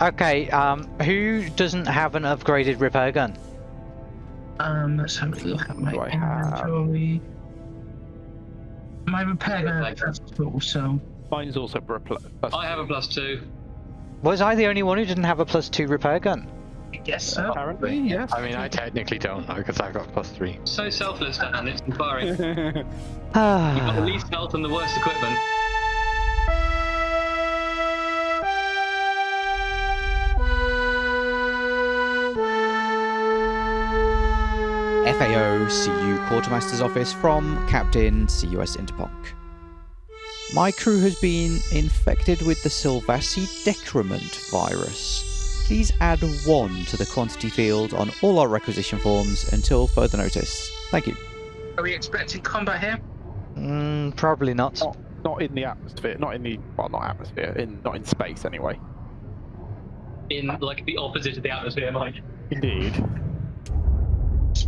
Okay, um, who doesn't have an upgraded repair gun? Um, let's have a look at my Do I have- inventory. My repair gun Like- is so Mine's also for a pl- plus. I have a plus two. Was I the only one who didn't have a plus two repair gun? I guess so. Apparently, yes. I mean, I technically don't because I've got plus three. So selfless, Dan. It's inspiring. You've got the least health and the worst equipment. FAO CU Quartermaster's Office from Captain CUS Interponk. My crew has been infected with the Sylvassi decrement virus. Please add 1 to the quantity field on all our requisition forms until further notice. Thank you. Are we expecting combat here? mm, probably not. not, not in the atmosphere. Not in the well, not atmosphere. In not in space anyway. In like the opposite of the atmosphere, Mike. Indeed.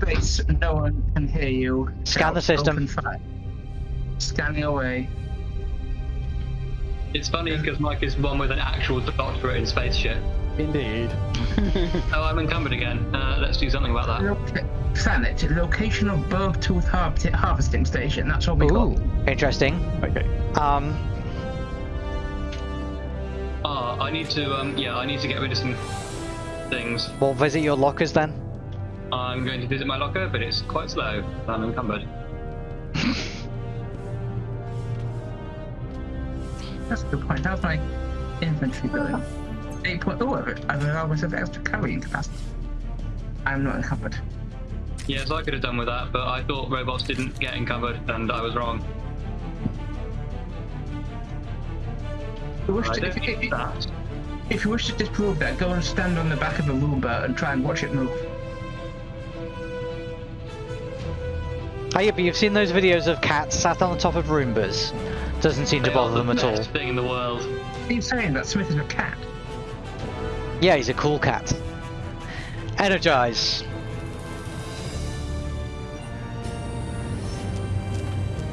Space, no one can hear you. Scan the system. open fire. Scanning away. It's funny because Mike is one with an actual doctorate in space shit. Indeed. Oh, I'm encumbered again. Uh, let's do something about that. Loca- Planet, location of Bergtooth har- harvesting station. That's what we Ooh, got. interesting. Okay. Um, Ah, I need to. Um, yeah, I need to get rid of some things. we'll visit your lockers then. I'm going to visit my locker, but it's quite slow. I'm encumbered. That's a good point. How's my inventory going? Eight point. Oh, I have hours of extra carrying capacity. I'm not encumbered. Yes, I could have done with that, but I thought robots didn't get encumbered, and I was wrong. If you to, if, if, that. if you wish to disprove that, go and stand on the back of a Roomba and try and watch it move. Oh yeah, but you've seen those videos of cats sat on the top of Roombas. Doesn't seem to They are bother them at all. best thing in the world. Keep saying that Smith is a cat. Yeah, he's a cool cat. Energize.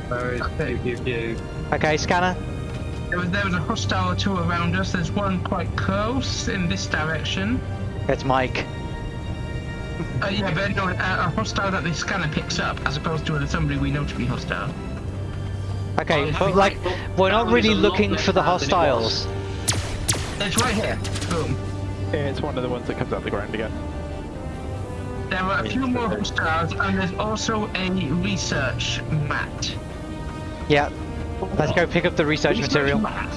Where is pew pew pew? Okay, scanner. There was, there was a hostile or two around us. There's one quite close in this direction. It's Mike. Uh, yeah, but no, a, a hostile that the scanner picks up, as opposed to somebody we know to be hostile. Okay, but like, we're not really looking for the bad it hostiles. It's right here. Boom. Yeah, it's one of the ones that comes out the ground again. There are a few more hostiles, and there's also a research mat. Yeah. Let's go pick up the research material. mat.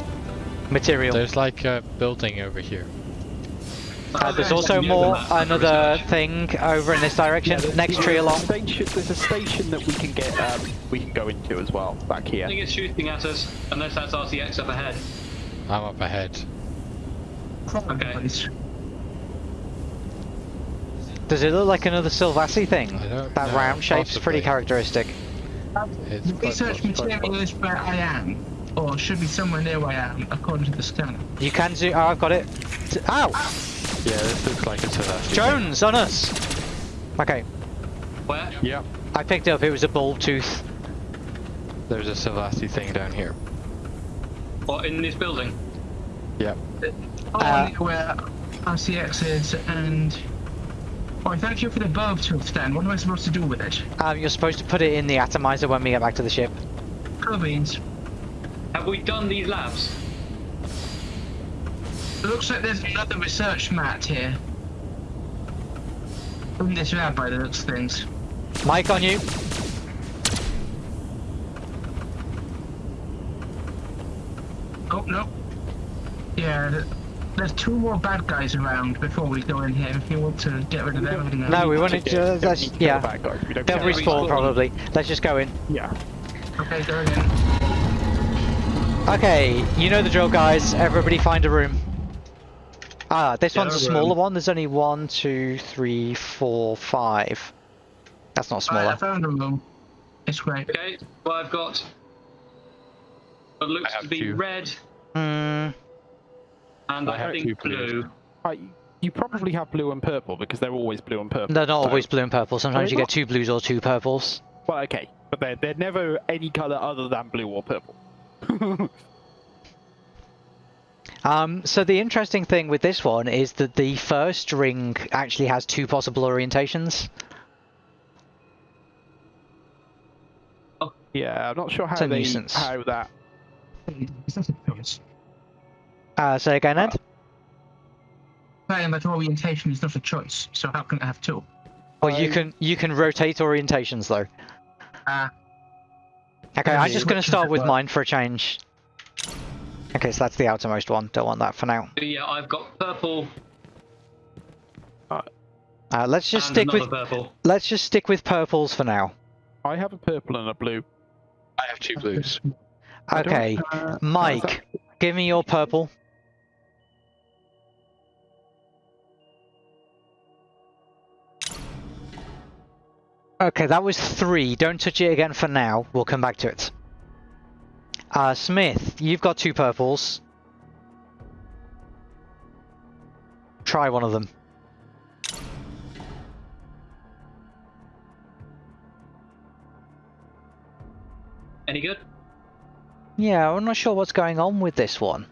Material. There's like a building over here. Uh, there's also more, the map for another thing over in this direction. there's- Next tree along. Station, there's a station that we can get. Um, we can go into as well back here. I here. think it's shooting at us, unless that's RCX up ahead. I'm up ahead. Okay. Does it look like another Sylvassi thing? That know, round shape's pretty characteristic. It's The quite research close, material is where I am, or should be somewhere near where I am, according to the scanner. You can zoom. Oh, I've got it. T- Ow! Yeah, this looks like it's a left. Jones on us! Okay, Where? Yep. I picked up. It was a bulb tooth. There's a Savasi thing down here. What, in this building? Yep. Oh, Uh, near where RCX is, and. Oh, thank you for the bulb tooth stand. What am I supposed to do with it? Um, you're supposed to put it in the atomizer when we get back to the ship. Cool beans. Have we done these labs? It looks like there's another research mat here. In this lab by the looks of things. Mike on you. Oh, no. Yeah, there's two more bad guys around before we go in here if you want to get rid of them. and, No, we want to. Yeah, Uh, don't that's, need to kill yeah. the bad guys. They'll respawn probably. Let's just go in. Yeah. Okay, going in. Okay, you know the drill, guys. Everybody find a room. Ah, this Yeah, one's a room. smaller one. There's only one, two, three, four, five. That's not Alright, I smaller. found a room. It's great. Okay, well I've got what looks to be two. red Hmm. and I I, have two think blues. blue. Right, you probably have blue and purple because they're always blue and purple. They're not so- always blue and purple. Sometimes they you get two blues or two purples. Well, okay, but they're they're never any color other than blue or purple. Um, so the interesting thing with this one is that the first ring actually has two possible orientations. Yeah, I'm not sure how It's a they nuisance. how that. It's a choice. Uh, say again, Ed? Saying that orientation is not a choice, so how can I have two? Well, you can you can rotate orientations though. Ah. Okay, I'm just going to start with work. mine for a change. Okay, so that's the outermost one. Don't want that for now. Yeah, I've got purple Uh, let's just and stick with purple. let's just stick with purples for now. I have a purple and a blue. I have two blues. Okay, uh, Mike, give me your purple. Okay, that was three. Don't touch it again for now. We'll come back to it. Uh, Smith, you've got two purples. Try one of them. Any good? Yeah, I'm not sure what's going on with this one.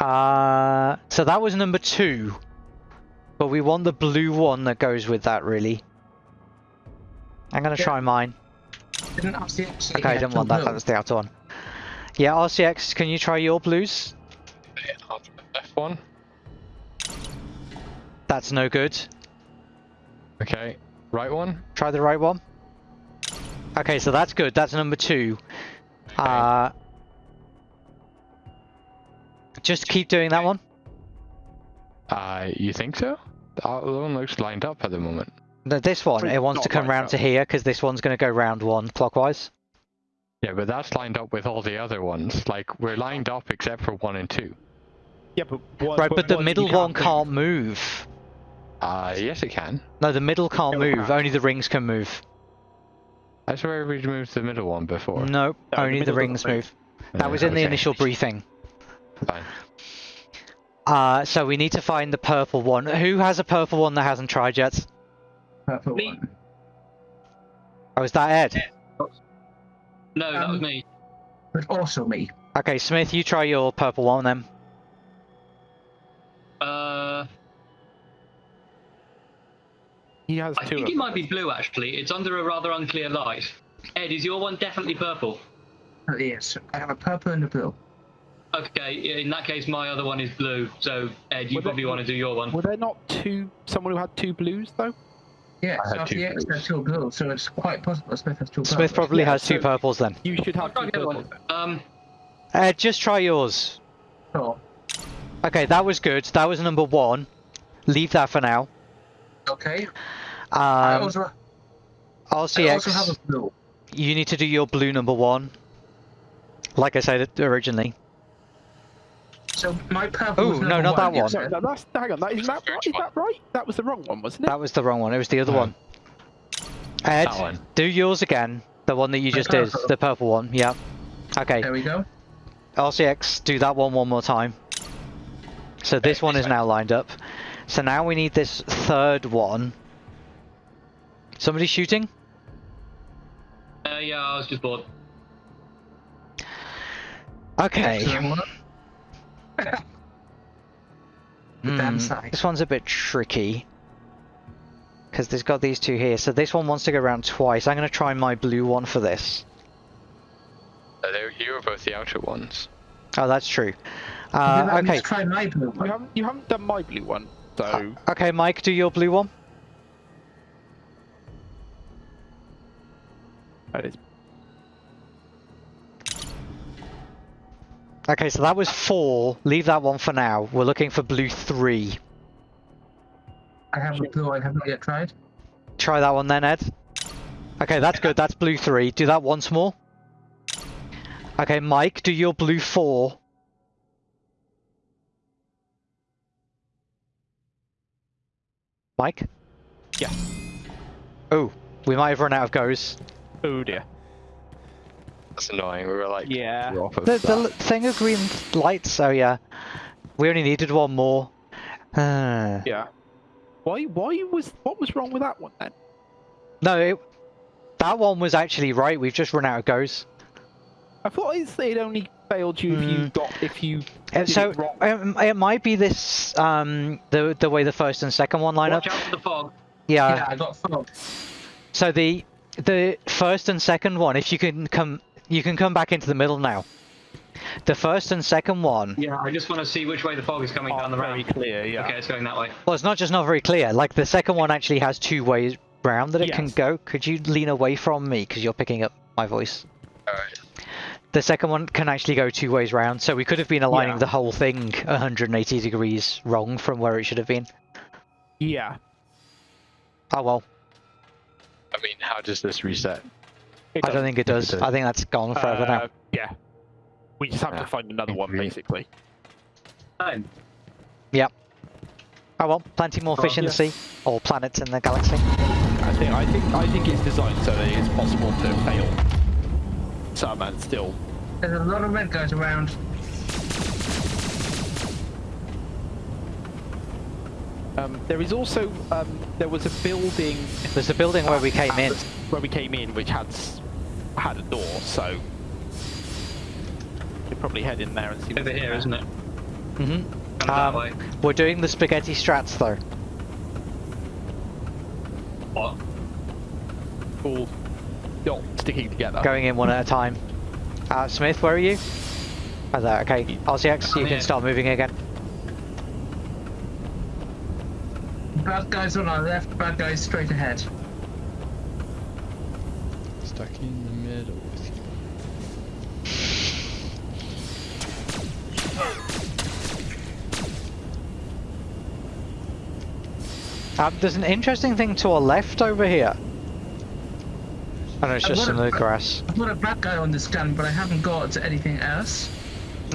Uh, so that was number two. But we want the blue one that goes with that, really. I'm gonna Yeah. try mine. Didn't RCX Okay, I he had didn't want that, blue? that was the outer one. Yeah, RCX, can you try your blues? Left one. That's no good. Okay. Right one. Try the right one. Okay, so that's good. That's number two. Uh, just keep doing that one. Uh, you think so? The other one looks lined up at the moment. No, this one, it wants to come right round up. to here because this one's going to go round one clockwise. Yeah, but that's lined up with all the other ones. Like we're lined up except for one and two. Yeah, but one, Right, but the one middle you one move. can't move. Uh, yes, it can. No, the middle can't No, move. Only the rings can move. I swear we moved the middle one before. Nope, the only the middle rings move. move. That Uh, was in the initial briefing. Fine. Uh, so we need to find the purple one. Who has a purple one that hasn't tried yet? Purple Me. one. Oh, is that Ed? No, that was Um, me. But also me. Okay, Smith, you try your purple one then. Uh, He has I two. think it might be blue actually. It's under a rather unclear light. Ed, is your one definitely purple? Uh, yes, I have a purple and a blue. Okay, in that case, my other one is blue. So Ed, you Well, probably that- want to do your one. Were there not two? Someone who had two blues though. Yes, I had two RCX blues. has two blues, so it's quite possible Smith has two Smith purples. probably Yeah, has two so- purples then. You should I'll have try two purples. one. Um, Ed, just try yours. Sure. Okay, that was good. That was number one. Leave that for now. Okay. I Um, also, I also have a blue. you need to do your blue number one. Like I said originally. So my purple Ooh, was no, not that one. you one. said? No, that's hang on. That isn't that right? Is that right? That was the wrong one, wasn't it? That was the wrong one. It was the other Oh. one. Ed, That one. do yours again. The one that you just did. The purple one. Yeah. Okay. There we go. RCX, do that one one more time. So this one is now lined up. So now we need this third one. Somebody shooting? uh, yeah, I was just bored. Okay. So, The Hmm, side. This one's a bit tricky. Because there's got these two here. So this one wants to go around twice. I'm going to try my blue one for this. Uh, they- you were both the outer ones. Oh, that's true. Uh, I okay. Try my blue You haven't. You haven't done my blue one, so Okay, Mike, do your blue one. that is. Okay, so that was four. Leave that one for now. We're looking for blue three. I have a blue I have not yet tried. Try that one then, Ed. Okay, that's good. That's blue three. Do that once more. Okay, Mike, do your blue four. Mike? Yeah. Oh, we might have run out of goes. Oh dear. That's annoying. We were like, Yeah. off of The, the thing of green lights, oh yeah. We only needed one more. Yeah. Why? Why was? What was wrong with that one then? no, it, that one was actually right. We've just run out of goes. I thought it said only failed you if you Mm. got if you Uh, did so it wrong? um, it might be this um the the way the first and second one line up. Watch out for the fog. Yeah. yeah, I got fog. So the the first and second one, if you can come, you can come back into the middle now. The first and second one. Yeah, I just want to see which way the fog is coming down the very ramp. clear. Yeah. Okay, it's going that way. Well, it's not just not very clear. Like the second one actually has two ways round that it can go. Could you lean away from me because you're picking up my voice? Alright. The second one can actually go two ways round, so we could have been aligning Yeah. the whole thing 180 degrees wrong from where it should have been. Yeah. Oh well, I mean, how does this reset? It I don't think it does. does. I think that's gone forever now. Uh, Yeah. We just have Yeah. to find another one, Agree. basically. Fine. Oh well, plenty more Oh, fish in the sea, or planets in the galaxy. I think I think I think it's designed so that it's possible to fail some and still. There's a lot of red guys around. Um, there is also um, there was a building There's a building where we came in. where we came in which had had a door, so we probably head in there and see. Over what's in here, there. isn't it? hmm Um. We're doing the spaghetti strats though. What? All not sticking together. Going in one at a time. Uh, Smith, where are you? Oh, there. Okay. RCX, you I'm can here. start moving again. Bad guys on our left, bad guys straight ahead. Stuck in the middle with you. Um, there's an interesting thing to our left over here. No, it's just some a- of the grass. I've got a bad guy on this gun, but I haven't got anything else.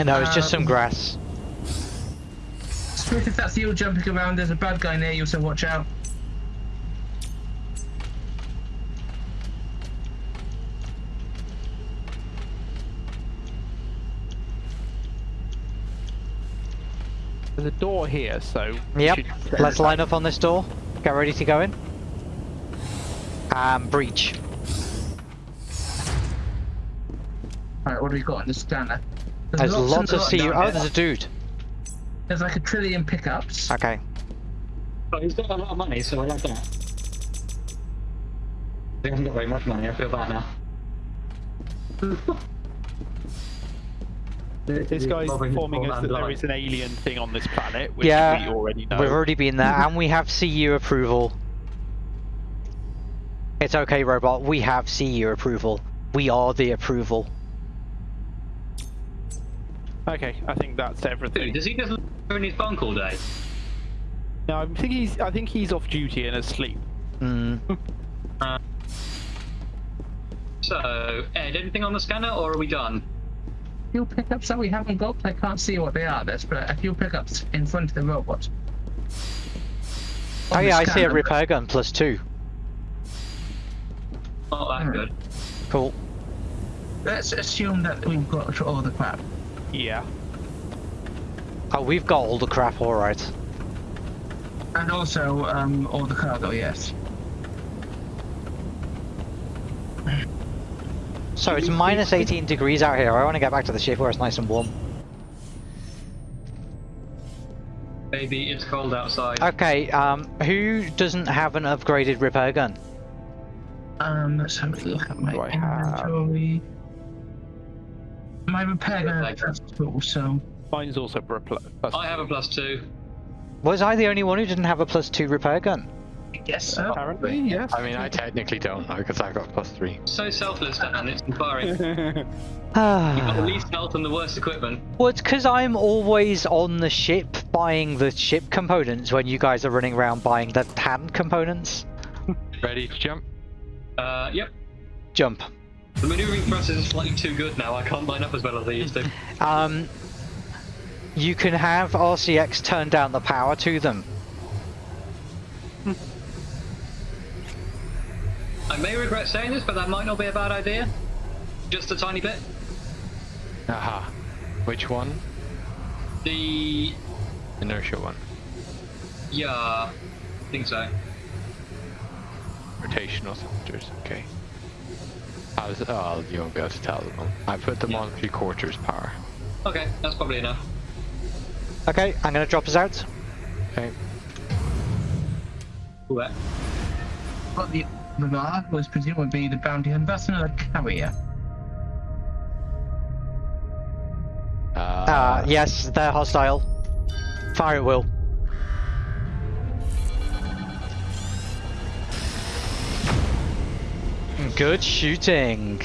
No, it's just some Um, grass. Smith, if that's you jumping around, there's a bad guy near you, so watch out. There's a door here, so. we Yep. Let's line up on this door. Get ready to go in. And breach. Alright, what do we got on the scanner? There's lots, and of lots CU. Oh, there's a dude. There's like a trillion pickups. Okay. But he's got a lot of money, so I like that. He hasn't got very much money, I feel bad now. This guy's informing us that there is an alien thing on this planet, which Yeah, we already know. We've already been there, and we have CU approval. It's okay, robot. We have CU approval. We are the approval. Okay, I think that's Dude, everything. does he just live in his bunk all day? No, I think he's. I think he's off duty and asleep. Mm. So, Ed, anything on the scanner, or are we done? Few pickups that we haven't got, I can't see what they are. There's but a few pickups in front of the robot. Oh On the yeah, I see a repair gun plus two. Not that Alright. good. Cool. Let's assume that we've got all the crap. Yeah. Oh, we've got all the crap, all right. And also, um, all the cargo, yes. So it's minus 18 degrees out here. I want to get back to the ship where it's nice and warm. Maybe it's cold outside. Okay, um, who doesn't have an upgraded repair gun? Um, let's have a look at my Do I have- inventory. My repair gun Like- is cool, so Mine's also for a pl- plus I have a two. plus. Was I the only one who didn't have a plus two repair gun? yes, sir. Apparently, yes. I mean, I technically don't because I got plus three. So selfless, Dan, it's inspiring. You've got the Ah. least health and the worst equipment. well, it's because I'm always on the ship buying the ship components when you guys are running around buying the hand components. Ready to jump? Uh, yep. Jump. The maneuvering thrusters are slightly too good now. I can't line up as well as I used to. Um, you can have RCX turn down the power to them. I may regret saying this, but that might not be a bad idea. Just a tiny bit. Aha. Which one? The Inertia one. yeah, I think so. Rotational thrusters. Okay. How's oh, you won't be able to tell them. I put them Yeah. on three quarters power. Okay, that's probably enough. Okay, I'm gonna drop us out. Okay. Wet. But the the bar was presumably the bounty hunter. That's another carrier. Uh, Uh, yes, they're hostile. Fire at will. Good shooting.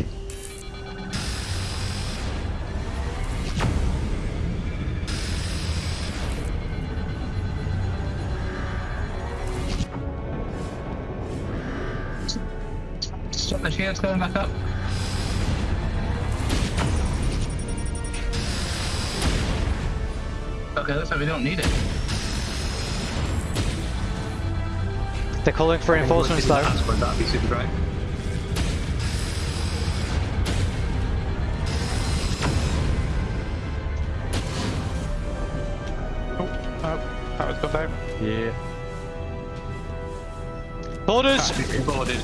Stop the shields going back up. Okay, looks like we don't need it. They're calling for reinforcements though. Borders! Boarded.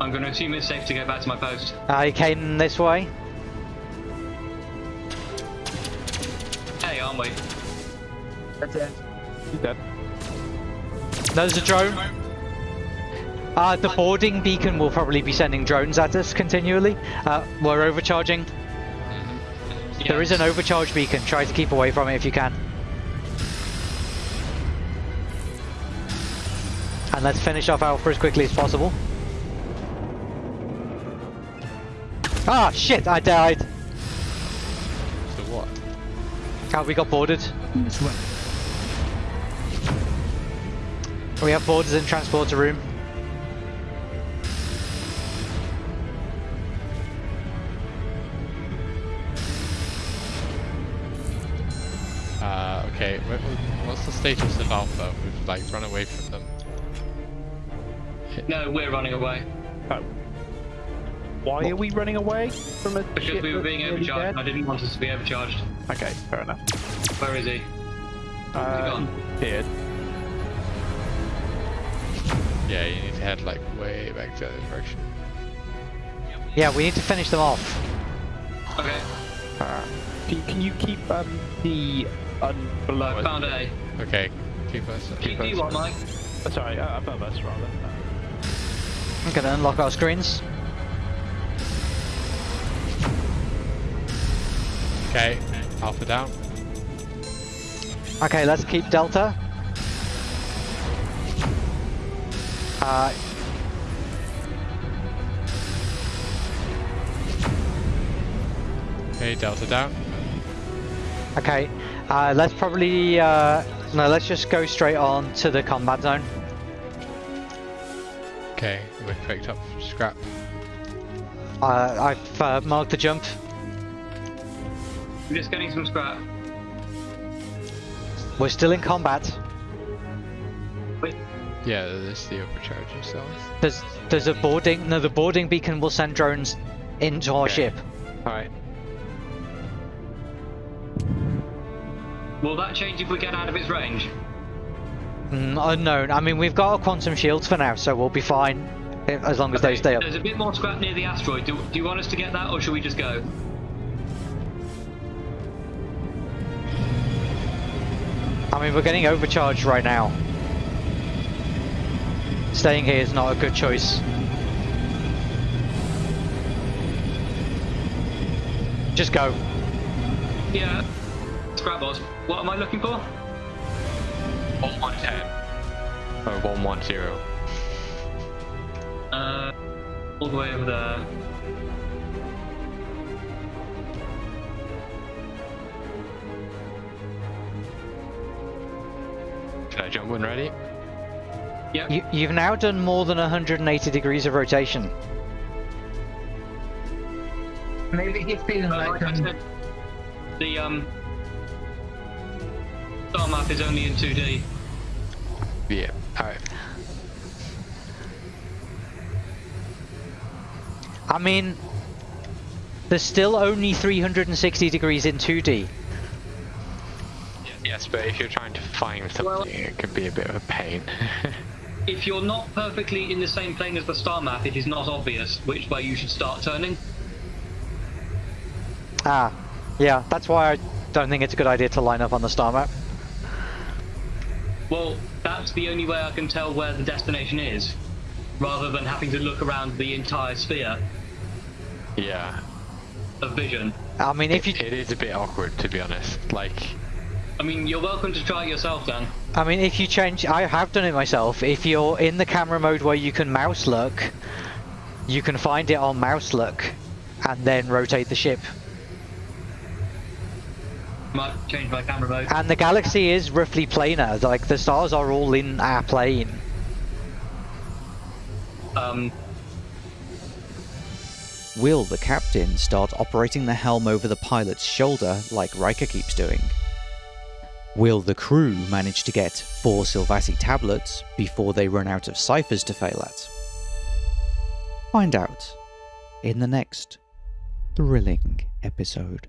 I'm going to assume it's safe to go back to my post. Uh, he came this way. Hey, aren't we? He's dead. There's a drone. Uh, the boarding beacon will probably be sending drones at us continually. Uh, we're overcharging. There is an overcharge beacon. Try to keep away from it if you can. And let's finish off Alpha as quickly as possible. Ah, shit, I died. So what? Oh, we got boarded. We have boarders in transporter room. Status of Alpha? We've like run away from them. No, we're running away. Oh. Why are we running away from a Because ship we were being overcharged. dead? I didn't want us to be overcharged. Okay, fair enough. Where is he? Uh, gone? Appeared. Yeah, you need to head like way back to the other direction. Yeah, we need to finish them off. Okay, Uh, can, can you keep um, the un below I found A. Okay. Keep us. Keep you what, Mike? Uh, sorry, uh, above us rather. I'm gonna unlock our screens. Okay. Alpha down. Okay, let's keep Delta. Uh, Okay, Delta down. okay, uh, let's probably, uh, no, let's just go straight on to the combat zone. Okay, we picked up scrap. Uh, I've uh, marked the jump. I'm just getting some scrap. We're still in combat. Wait, Yeah, this is the overcharging cells. There's, there's a boarding, no, the boarding beacon will send drones into our Okay. ship. Alright. Will that change if we get out of its range? Mm, unknown. I mean, we've got our quantum shields for now, so we'll be fine as long as they stay up. There's a bit more scrap near the asteroid. Do, do you want us to get that, or should we just go? I mean, we're getting overcharged right now. Staying here is not a good choice. Just go. Yeah. Scrap boss. What am I looking for? 110. Or 110. Uh, all the way over there. Should I jump when ready? Yep. You, you've now done more than 180 degrees of rotation. Maybe he's feeling Uh, like like I um, said, the um, star map is only in 2D. Yeah. Alright. I mean, there's still only 360 degrees in 2D. Yes, but if you're trying to find something, it can be a bit of a pain. If you're not perfectly in the same plane as the star map, it is not obvious which way you should start turning. Ah, yeah, that's why I don't think it's a good idea to line up on the star map. Well, that's the only way I can tell where the destination is, rather than having to look around the entire sphere yeah. of vision. I mean, if you, It is a bit awkward, to be honest. Like, I mean, you're welcome to try it yourself, Dan. I mean, if you change, I have done it myself. If you're in the camera mode where you can mouse look, you can find it on mouse look, and then rotate the ship. Might change my camera mode. And the galaxy is roughly planar. Like the stars are all in our plane. Um, Will the captain start operating the helm over the pilot's shoulder like Riker keeps doing? Will the crew manage to get four Sylvassi tablets before they run out of ciphers to fail at? Find out in the next thrilling episode.